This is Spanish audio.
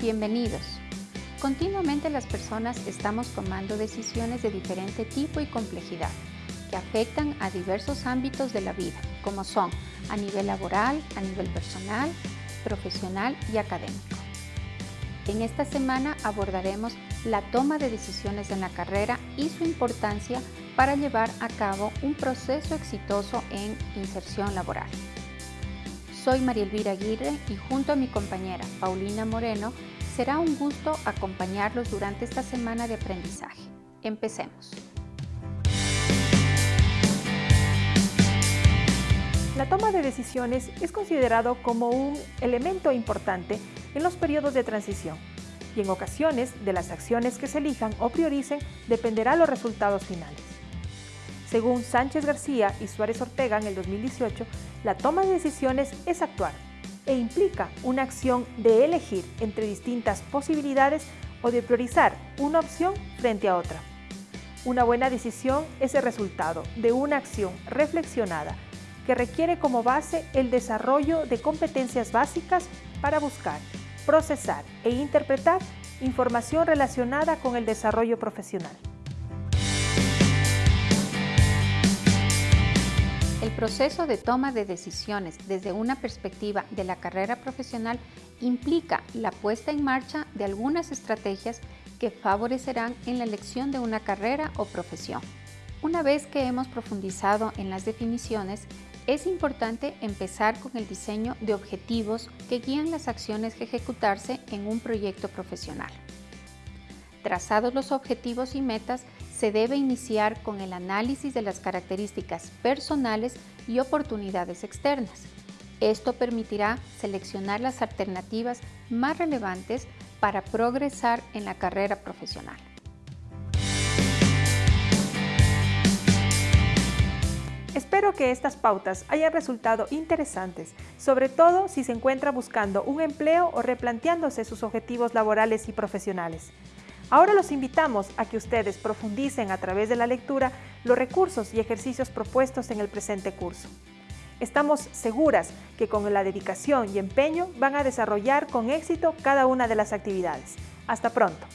Bienvenidos. Continuamente las personas estamos tomando decisiones de diferente tipo y complejidad que afectan a diversos ámbitos de la vida, como son a nivel laboral, a nivel personal, profesional y académico. En esta semana abordaremos la toma de decisiones en la carrera y su importancia para llevar a cabo un proceso exitoso en inserción laboral. Soy María Elvira Aguirre y junto a mi compañera Paulina Moreno será un gusto acompañarlos durante esta semana de aprendizaje. Empecemos. La toma de decisiones es considerado como un elemento importante en los periodos de transición y en ocasiones de las acciones que se elijan o prioricen dependerá los resultados finales. Según Sánchez García y Suárez Ortega en el 2018, la toma de decisiones es actuar e implica una acción de elegir entre distintas posibilidades o de priorizar una opción frente a otra. Una buena decisión es el resultado de una acción reflexionada que requiere como base el desarrollo de competencias básicas para buscar, procesar e interpretar información relacionada con el desarrollo profesional. El proceso de toma de decisiones desde una perspectiva de la carrera profesional implica la puesta en marcha de algunas estrategias que favorecerán en la elección de una carrera o profesión. Una vez que hemos profundizado en las definiciones, es importante empezar con el diseño de objetivos que guían las acciones que ejecutarse en un proyecto profesional. Trazados los objetivos y metas, se debe iniciar con el análisis de las características personales y oportunidades externas. Esto permitirá seleccionar las alternativas más relevantes para progresar en la carrera profesional. Espero que estas pautas hayan resultado interesantes, sobre todo si se encuentra buscando un empleo o replanteándose sus objetivos laborales y profesionales. Ahora los invitamos a que ustedes profundicen a través de la lectura los recursos y ejercicios propuestos en el presente curso. Estamos seguras que con la dedicación y empeño van a desarrollar con éxito cada una de las actividades. Hasta pronto.